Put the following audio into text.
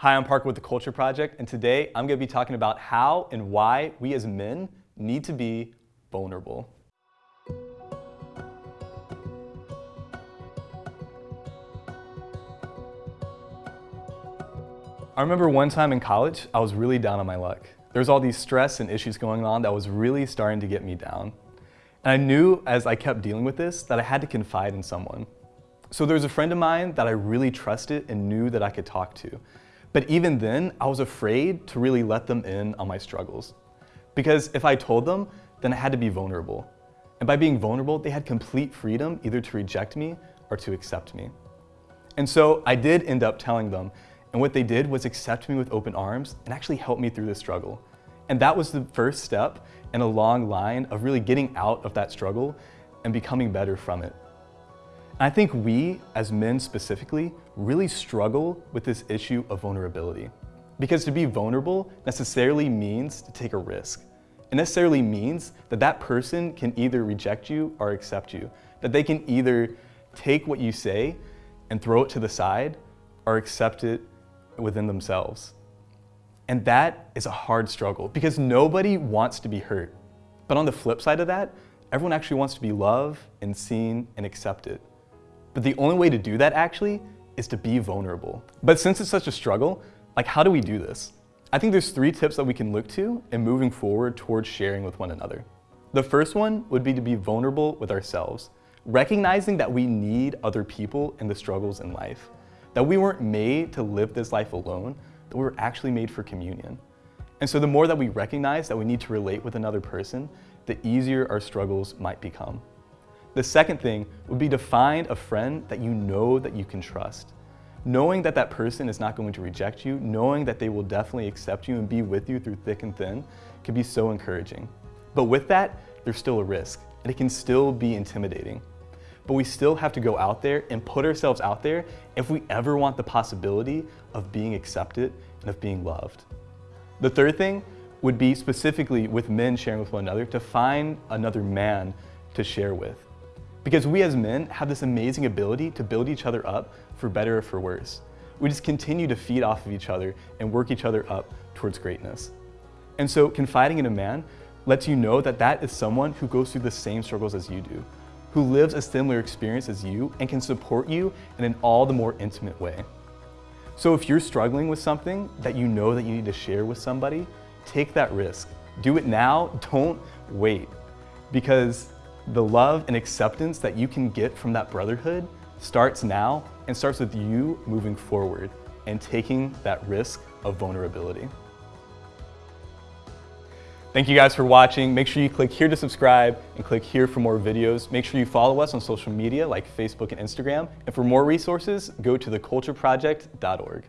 Hi, I'm Parker with the Culture Project, and today I'm going to be talking about how and why we as men need to be vulnerable. I remember one time in college, I was really down on my luck. There was all these stress and issues going on that was really starting to get me down. And I knew as I kept dealing with this that I had to confide in someone. So there was a friend of mine that I really trusted and knew that I could talk to. But even then, I was afraid to really let them in on my struggles. Because if I told them, then I had to be vulnerable. And by being vulnerable, they had complete freedom either to reject me or to accept me. And so I did end up telling them, and what they did was accept me with open arms and actually help me through this struggle. And that was the first step in a long line of really getting out of that struggle and becoming better from it. I think we, as men specifically, really struggle with this issue of vulnerability. Because to be vulnerable necessarily means to take a risk. It necessarily means that that person can either reject you or accept you. That they can either take what you say and throw it to the side or accept it within themselves. And that is a hard struggle because nobody wants to be hurt. But on the flip side of that, everyone actually wants to be loved and seen and accepted. But the only way to do that actually is to be vulnerable. But since it's such a struggle, like how do we do this? I think there's three tips that we can look to in moving forward towards sharing with one another. The first one would be to be vulnerable with ourselves, recognizing that we need other people in the struggles in life, that we weren't made to live this life alone, that we were actually made for communion. And so the more that we recognize that we need to relate with another person, the easier our struggles might become. The second thing would be to find a friend that you know that you can trust. Knowing that that person is not going to reject you, knowing that they will definitely accept you and be with you through thick and thin can be so encouraging. But with that, there's still a risk and it can still be intimidating. But we still have to go out there and put ourselves out there if we ever want the possibility of being accepted and of being loved. The third thing would be specifically with men sharing with one another to find another man to share with. Because we as men have this amazing ability to build each other up for better or for worse. We just continue to feed off of each other and work each other up towards greatness. And so confiding in a man lets you know that that is someone who goes through the same struggles as you do, who lives a similar experience as you and can support you in an all the more intimate way. So if you're struggling with something that you know that you need to share with somebody, take that risk. Do it now, don't wait. Because the love and acceptance that you can get from that brotherhood starts now and starts with you moving forward and taking that risk of vulnerability. Thank you guys for watching. Make sure you click here to subscribe and click here for more videos. Make sure you follow us on social media like Facebook and Instagram. And for more resources, go to thecultureproject.org.